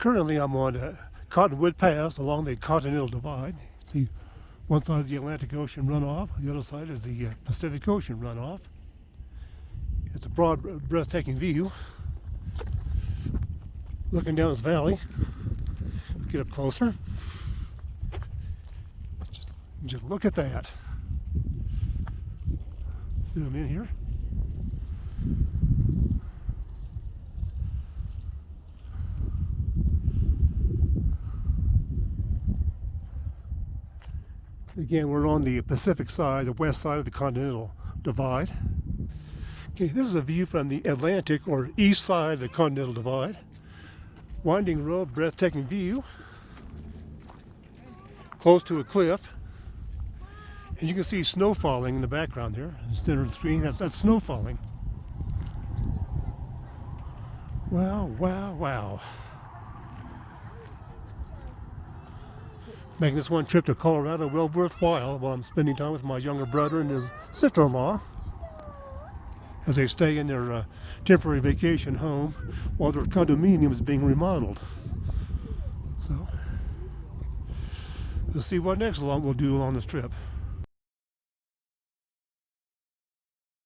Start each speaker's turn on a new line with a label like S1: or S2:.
S1: Currently I'm on uh, Cottonwood Pass along the Continental Divide. See, one side is the Atlantic Ocean runoff, the other side is the uh, Pacific Ocean runoff. It's a broad, breathtaking view. Looking down this valley, get up closer. Just, just look at that. Zoom in here. Again, we're on the Pacific side, the west side of the Continental Divide. Okay, this is a view from the Atlantic or east side of the Continental Divide. Winding road, breathtaking view. Close to a cliff. And you can see snow falling in the background there. Center of the screen, that's, that's snow falling. Wow, wow, wow. Making this one trip to Colorado well worthwhile while I'm spending time with my younger brother and his sister-in-law as they stay in their uh, temporary vacation home while their condominium is being remodeled. So, we'll see what next along we'll do on this trip.